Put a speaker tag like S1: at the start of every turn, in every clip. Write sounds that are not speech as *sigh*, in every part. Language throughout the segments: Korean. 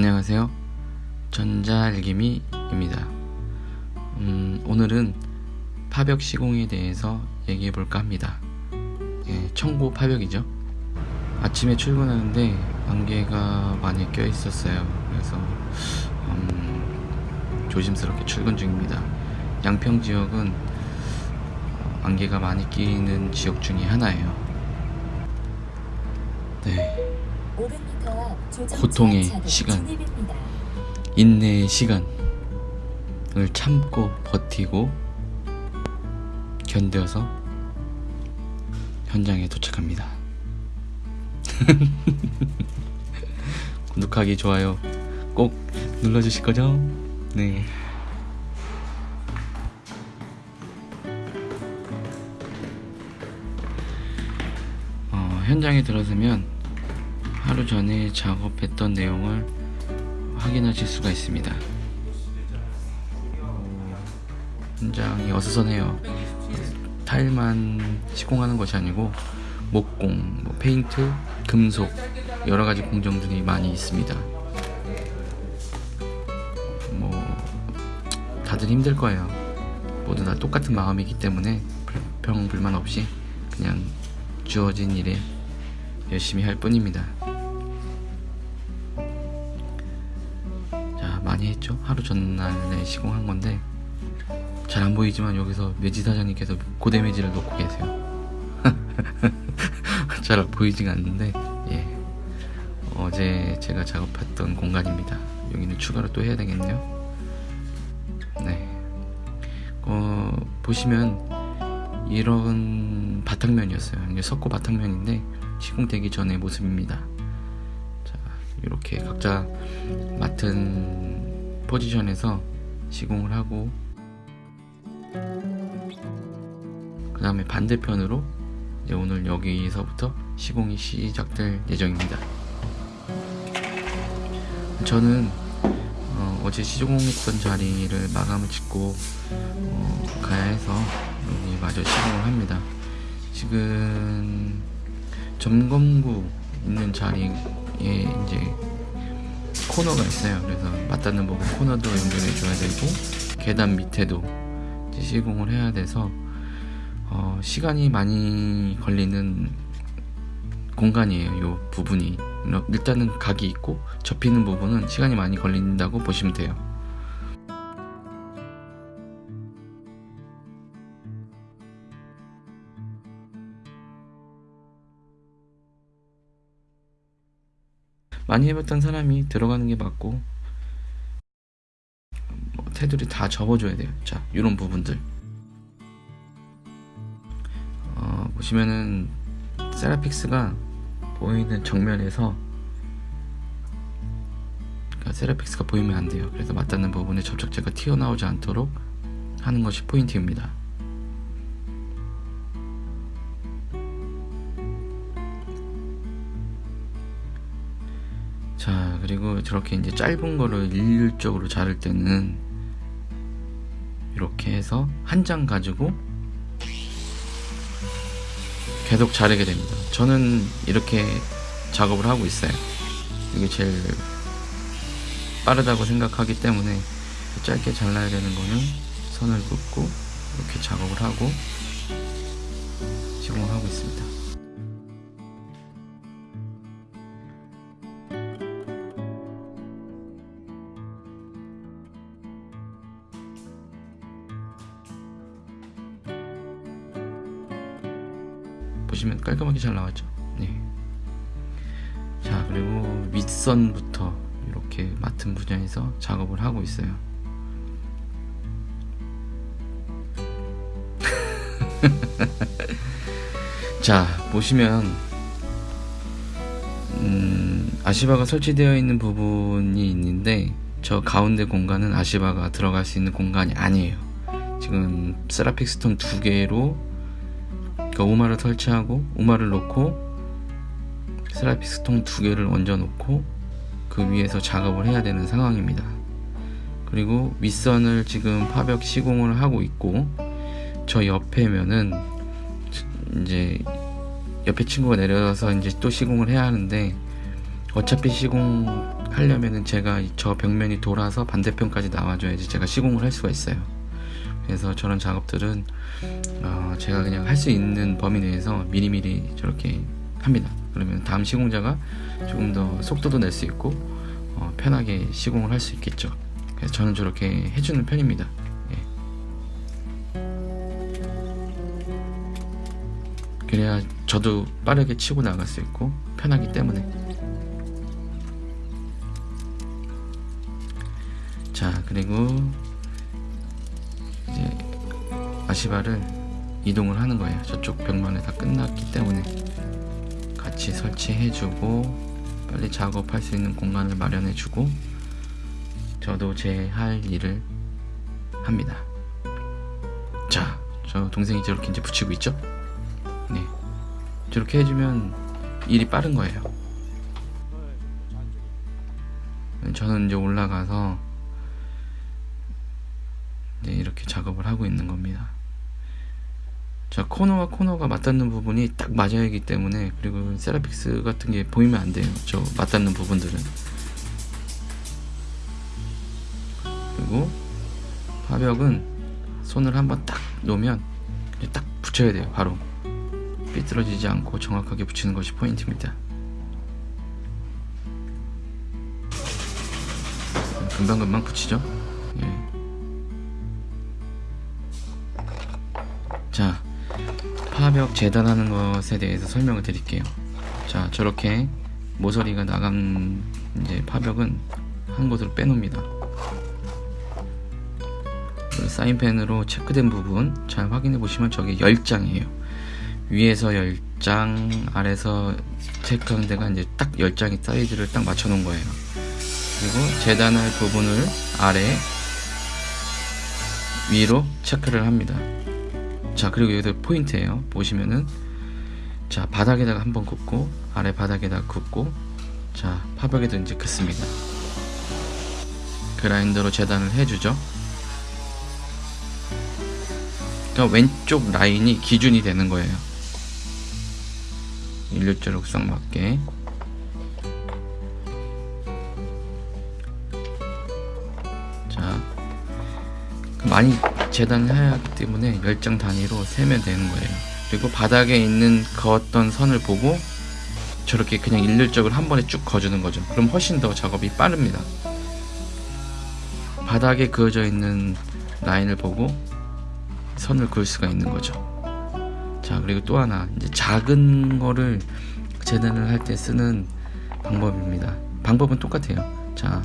S1: 안녕하세요. 전자알기미입니다. 음, 오늘은 파벽 시공에 대해서 얘기해 볼까 합니다. 예, 청고 파벽이죠. 아침에 출근하는데 안개가 많이 껴 있었어요. 그래서 음, 조심스럽게 출근 중입니다. 양평 지역은 안개가 많이 끼는 지역 중에 하나예요. 네. 고통의 시간, 인내의 시간을 참고 버티고 견뎌서 현장에 도착합니다. *laughs* 구독하기 좋아요 꼭 눌러주실 거죠? 네. 어, 현장에 들어서면 하루 전에 작업했던 내용을 확인하실 수가 있습니다. 현장이 어수선해요. 타일만 시공하는 것이 아니고 목공, 뭐 페인트, 금속 여러 가지 공정들이 많이 있습니다. 뭐 다들 힘들 거예요. 모두 다 똑같은 마음이기 때문에 불평 불만 없이 그냥 주어진 일에 열심히 할 뿐입니다. 전날에 시공한 건데 잘 안 보이지만 여기서 매지 사장님께서 고대 매지를 놓고 계세요. *laughs* 잘 보이지가 않는데 예. 어제 제가 작업했던 공간입니다. 여기는 추가로 또 해야 되겠네요. 네. 어, 보시면 이런 바탕면이었어요. 이게 석고 바탕면인데 시공되기 전의 모습입니다. 자, 이렇게 각자 맡은 포지션에서 시공을 하고 그 다음에 반대편으로 이제 오늘 여기서부터 시공이 시작될 예정입니다. 저는 어, 제 시공했던 자리를 마감을 짓고 어, 가야 해서 여기 마저 시공을 합니다. 지금 점검구 있는 자리에 이제 코너가 있어요. 그래서 맞닿는 부분 코너도 연결해 줘야 되고 계단 밑에도 시공을 해야 돼서 어, 시간이 많이 걸리는 공간이에요. 이 부분이 일단은 각이 있고 접히는 부분은 시간이 많이 걸린다고 보시면 돼요. 많이 해봤던 사람이 들어가는 게 맞고 뭐, 테두리 다 접어줘야 돼요. 자, 이런 부분들 어, 보시면은 세라픽스가 보이는 정면에서 그러니까 세라픽스가 보이면 안 돼요. 그래서 맞닿는 부분에 접착제가 튀어나오지 않도록 하는 것이 포인트입니다. 저렇게 이제 짧은 거를 일률적으로 자를 때는 이렇게 해서 한 장 가지고 계속 자르게 됩니다. 저는 이렇게 작업을 하고 있어요. 이게 제일 빠르다고 생각하기 때문에 짧게 잘라야 되는 거는 선을 긋고 이렇게 작업을 하고 시공을 하고 있습니다 깔끔하게 잘 나왔죠. 네. 자 그리고 윗선부터 이렇게 맡은 분야에서 작업을 하고 있어요. *laughs* 자 보시면 음, 아시바가 설치되어 있는 부분이 있는데 저 가운데 공간은 아시바가 들어갈 수 있는 공간이 아니에요. 지금 세라픽 스톤 두 개로 그러니까 우마를 설치하고 우마를 놓고 세라픽스통 두 개를 얹어 놓고 그 위에서 작업을 해야 되는 상황입니다 그리고 윗선을 지금 파벽 시공을 하고 있고 저 옆에면은 이제 옆에 친구가 내려서 이제 또 시공을 해야 하는데 어차피 시공하려면은 제가 저 벽면이 돌아서 반대편까지 나와줘야지 제가 시공을 할 수가 있어요. 그래서 저런 작업들은 어, 제가 그냥 할 수 있는 범위 내에서 미리미리 저렇게 합니다. 그러면 다음 시공자가 조금 더 속도도 낼 수 있고 어, 편하게 시공을 할 수 있겠죠. 그래서 저는 저렇게 해주는 편입니다. 예. 그래야 저도 빠르게 치고 나갈 수 있고 편하기 때문에. 자 그리고 아시바를 이동을 하는 거예요. 저쪽 벽면에 다 끝났기 때문에 같이 설치해주고 빨리 작업할 수 있는 공간을 마련해주고 저도 제 할 일을 합니다. 자, 저 동생이 저렇게 이제 붙이고 있죠? 네, 저렇게 해주면 일이 빠른 거예요. 저는 이제 올라가서 이제 이렇게 작업을 하고 있는 겁니다. 자 코너와 코너가 맞닿는 부분이 딱 맞아야 하기 때문에 그리고 세라픽스 같은 게 보이면 안 돼요. 저 맞닿는 부분들은 그리고 화벽은 손을 한번 딱 놓으면 딱 붙여야 돼요. 바로 삐뚤어지지 않고 정확하게 붙이는 것이 포인트입니다. 금방금방 붙이죠. 예. 자, 파벽 재단하는 것에 대해서 설명을 드릴게요. 자, 저렇게 모서리가 나간 이제 파벽은 한 곳으로 빼놓습니다. 그 사인펜으로 체크된 부분 잘 확인해 보시면 저게 10장이에요. 위에서 10장, 아래서 체크한 데가 이제 딱 10장의 사이즈를 딱 맞춰 놓은 거예요. 그리고 재단할 부분을 아래, 위로 체크를 합니다. 자 그리고 여기서 포인트예요. 보시면은 자 바닥에다가 한번 긋고 아래 바닥에다가 긋고 자 파벽에도 이제 긋습니다. 그라인더로 재단을 해주죠. 그러니까 왼쪽 라인이 기준이 되는 거예요. 일률적룩상 맞게 많이 재단해야 하기 때문에 10장 단위로 세면 되는 거예요. 그리고 바닥에 있는 그었던 선을 보고 저렇게 그냥 일률적으로 한 번에 쭉 그어주는 거죠. 그럼 훨씬 더 작업이 빠릅니다. 바닥에 그어져 있는 라인을 보고 선을 그을 수가 있는 거죠. 자, 그리고 또 하나, 이제 작은 거를 재단을 할 때 쓰는 방법입니다. 방법은 똑같아요. 자,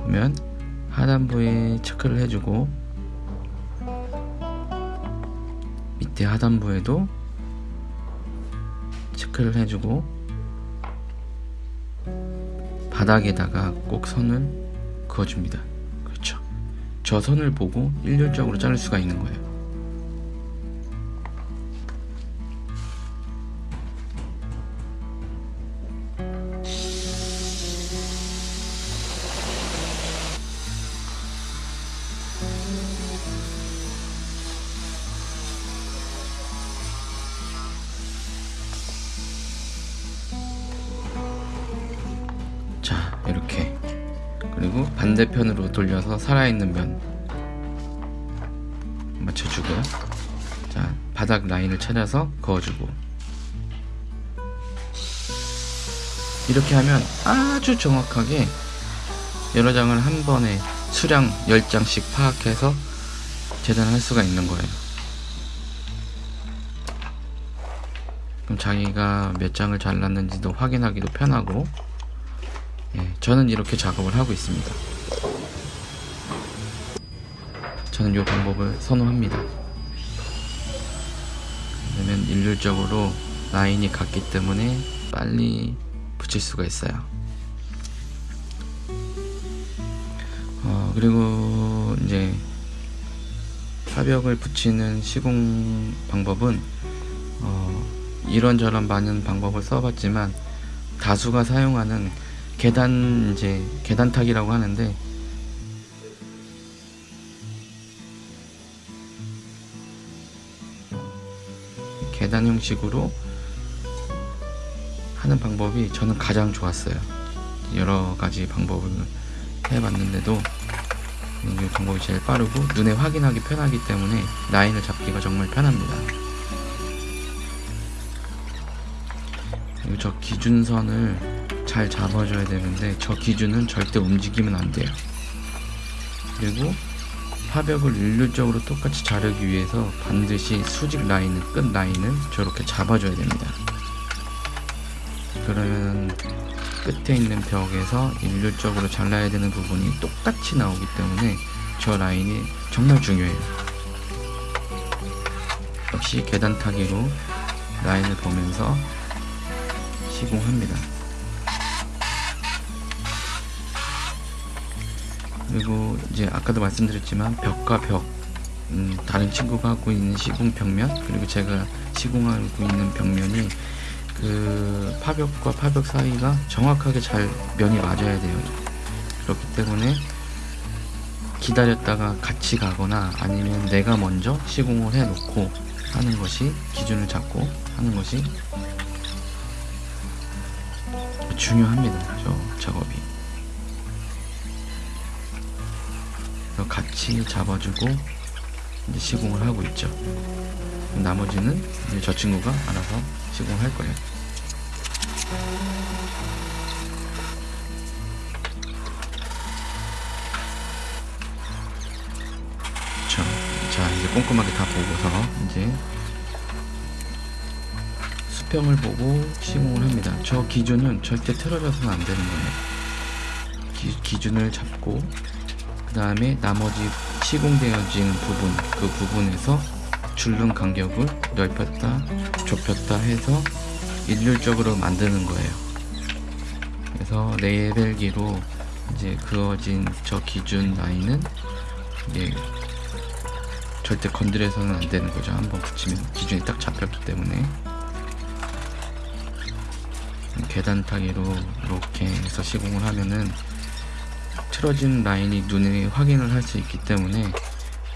S1: 보면 하단부에 체크를 해주고 밑에 하단부에도 체크를 해주고 바닥에다가 꼭 선을 그어줍니다. 그렇죠. 저 선을 보고 일률적으로 자를 수가 있는 거예요. 반대편으로 돌려서 살아있는 면 맞춰주고요. 자 바닥 라인을 찾아서 그어주고. 이렇게 하면 아주 정확하게 여러 장을 한 번에 수량 10장씩 파악해서 재단할 수가 있는 거예요. 그럼 자기가 몇 장을 잘랐는지도 확인하기도 편하고. 예, 저는 이렇게 작업을 하고 있습니다. 저는 이 방법을 선호합니다. 왜냐면 일률적으로 라인이 같기 때문에 빨리 붙일 수가 있어요. 어, 그리고 이제 화벽을 붙이는 시공 방법은 어, 이런저런 많은 방법을 써봤지만 다수가 사용하는 계단 이제 계단탁이라고 하는데 계단 형식으로 하는 방법이 저는 가장 좋았어요. 여러 가지 방법을 해봤는데도 이 방법이 제일 빠르고 눈에 확인하기 편하기 때문에 라인을 잡기가 정말 편합니다. 저 기준선을 잘 잡아줘야 되는데 저 기준은 절대 움직이면 안 돼요. 그리고 파벽을 일률적으로 똑같이 자르기 위해서 반드시 수직 라인을 끝 라인을 저렇게 잡아줘야 됩니다. 그러면 끝에 있는 벽에서 일률적으로 잘라야 되는 부분이 똑같이 나오기 때문에 저 라인이 정말 중요해요. 역시 계단 타기로 라인을 보면서 시공합니다. 그리고 이제 아까도 말씀드렸지만 벽과 벽 음, 다른 친구가 하고 있는 시공 벽면 그리고 제가 시공하고 있는 벽면이 그 파벽과 파벽 사이가 정확하게 잘 면이 맞아야 돼요. 그렇기 때문에 기다렸다가 같이 가거나 아니면 내가 먼저 시공을 해 놓고 하는 것이 기준을 잡고 하는 것이 중요합니다. 저 작업이 같이 잡아주고 이제 시공을 하고 있죠. 나머지는 이제 저 친구가 알아서 시공을 할 거예요. 자, 자 이제 꼼꼼하게 다 보고서 이제 수평을 보고 시공을 합니다. 저 기준은 절대 틀어져서는 안 되는 거예요. 기, 기준을 잡고 그 다음에 나머지 시공되어진 부분 그 부분에서 줄눈 간격을 넓혔다 좁혔다 해서 일률적으로 만드는 거예요. 그래서 레벨기로 이제 그어진 저 기준 라인은 이게 절대 건드려서는 안 되는 거죠. 한번 붙이면 기준이 딱 잡혔기 때문에. 계단 타기로 이렇게 해서 시공을 하면은 틀어진 라인이 눈에 확인을 할 수 있기 때문에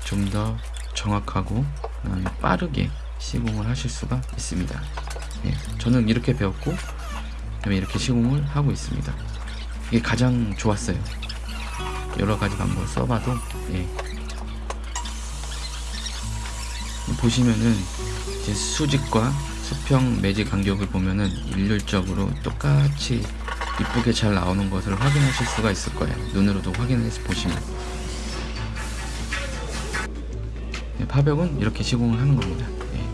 S1: 좀 더 정확하고 빠르게 시공을 하실 수가 있습니다. 예, 저는 이렇게 배웠고 이렇게 시공을 하고 있습니다. 이게 가장 좋았어요. 여러 가지 방법을 써봐도 예. 보시면은 이제 수직과 수평 매직 간격을 보면은 일률적으로 똑같이 이쁘게 잘 나오는 것을 확인하실 수가 있을 거예요 눈으로도 확인해서 보시면 네, 파벽은 이렇게 시공을 하는 겁니다 네.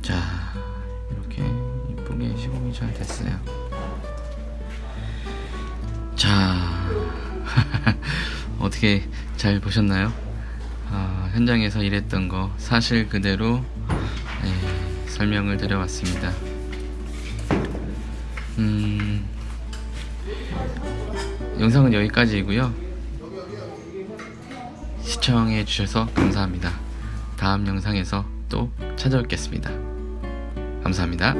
S1: 자 이렇게 이쁘게 시공이 잘 됐어요 자 *laughs* 어떻게 잘 보셨나요? 아, 현장에서 일했던 거 사실 그대로 네, 설명을 드려봤습니다. 음, 영상은 여기까지이고요. 시청해 주셔서 감사합니다. 다음 영상에서 또 찾아뵙겠습니다. 감사합니다.